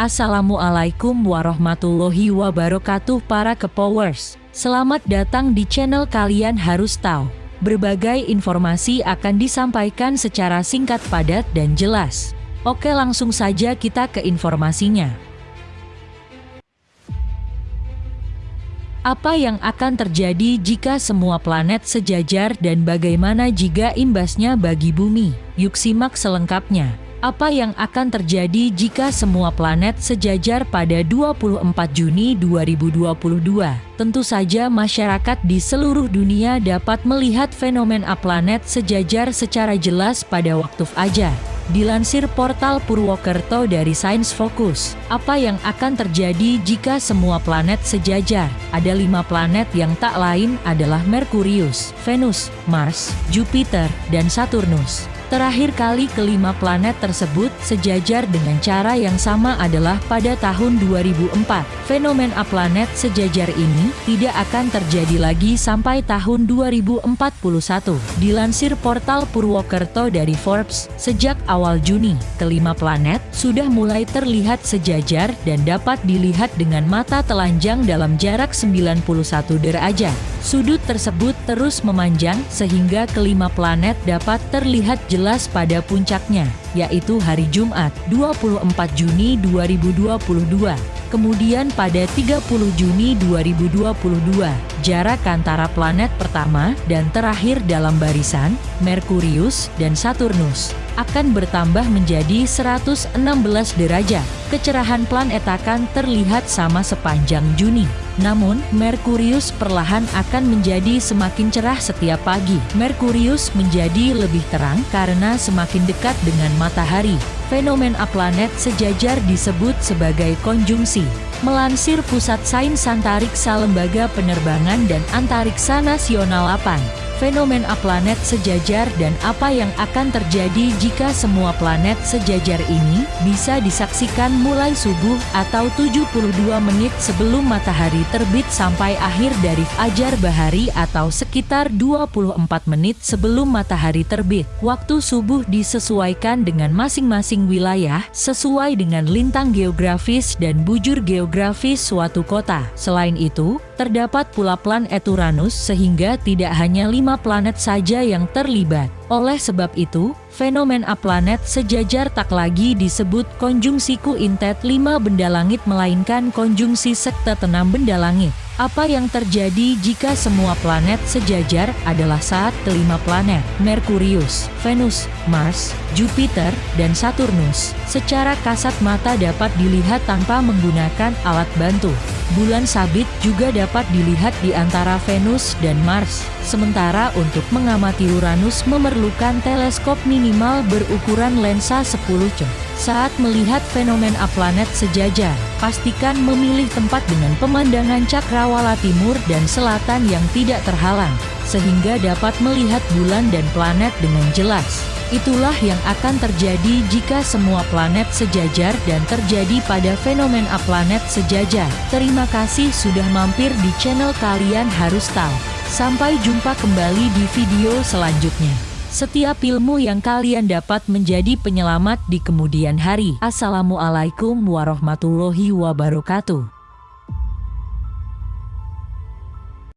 Assalamualaikum warahmatullahi wabarakatuh para kepowers. Selamat datang di channel kalian harus tahu. Berbagai informasi akan disampaikan secara singkat padat dan jelas. Oke langsung saja kita ke informasinya. Apa yang akan terjadi jika semua planet sejajar dan bagaimana jika imbasnya bagi bumi? Yuk simak selengkapnya. Apa yang akan terjadi jika semua planet sejajar pada 24 Juni 2022? Tentu saja masyarakat di seluruh dunia dapat melihat fenomena planet sejajar secara jelas pada waktu fajar. Dilansir portal Purwokerto dari Science Focus, apa yang akan terjadi jika semua planet sejajar? Ada lima planet yang tak lain adalah Merkurius, Venus, Mars, Jupiter, dan Saturnus. Terakhir kali kelima planet tersebut sejajar dengan cara yang sama adalah pada tahun 2004. Fenomena planet sejajar ini tidak akan terjadi lagi sampai tahun 2041. Dilansir portal Purwokerto dari Forbes, sejak awal Juni, kelima planet sudah mulai terlihat sejajar dan dapat dilihat dengan mata telanjang dalam jarak 91 derajat. Sudut tersebut terus memanjang sehingga kelima planet dapat terlihat jelas pada puncaknya, yaitu hari Jumat 24 Juni 2022. Kemudian pada 30 Juni 2022, jarak antara planet pertama dan terakhir dalam barisan, Merkurius dan Saturnus, akan bertambah menjadi 116 derajat. Kecerahan planet akan terlihat sama sepanjang Juni. Namun, Merkurius perlahan akan menjadi semakin cerah setiap pagi. Merkurius menjadi lebih terang karena semakin dekat dengan matahari. Fenomena planet sejajar disebut sebagai konjungsi. Melansir Pusat Sains Antariksa Lembaga Penerbangan dan Antariksa Nasional APAN, fenomena planet sejajar dan apa yang akan terjadi jika semua planet sejajar ini bisa disaksikan mulai subuh atau 72 menit sebelum matahari terbit sampai akhir dari fajar bahari atau sekitar 24 menit sebelum matahari terbit. Waktu subuh disesuaikan dengan masing-masing wilayah sesuai dengan lintang geografis dan bujur geografis suatu kota. Selain itu, terdapat pula planet Uranus sehingga tidak hanya lima lima planet saja yang terlibat. Oleh sebab itu, fenomena planet sejajar tak lagi disebut konjungsi kuintet lima benda langit melainkan konjungsi sekte tenam benda langit. Apa yang terjadi jika semua planet sejajar adalah saat kelima planet, Merkurius, Venus, Mars, Jupiter, dan Saturnus, secara kasat mata dapat dilihat tanpa menggunakan alat bantu. Bulan sabit juga dapat dilihat di antara Venus dan Mars, sementara untuk mengamati Uranus memerlukan teleskop minimal berukuran lensa 10 cm. Saat melihat fenomena planet sejajar, pastikan memilih tempat dengan pemandangan cakrawala timur dan selatan yang tidak terhalang, sehingga dapat melihat bulan dan planet dengan jelas. Itulah yang akan terjadi jika semua planet sejajar dan terjadi pada fenomena planet sejajar. Terima kasih sudah mampir di channel kalian harus tahu. Sampai jumpa kembali di video selanjutnya. Setiap ilmu yang kalian dapat menjadi penyelamat di kemudian hari. Assalamualaikum warahmatullahi wabarakatuh.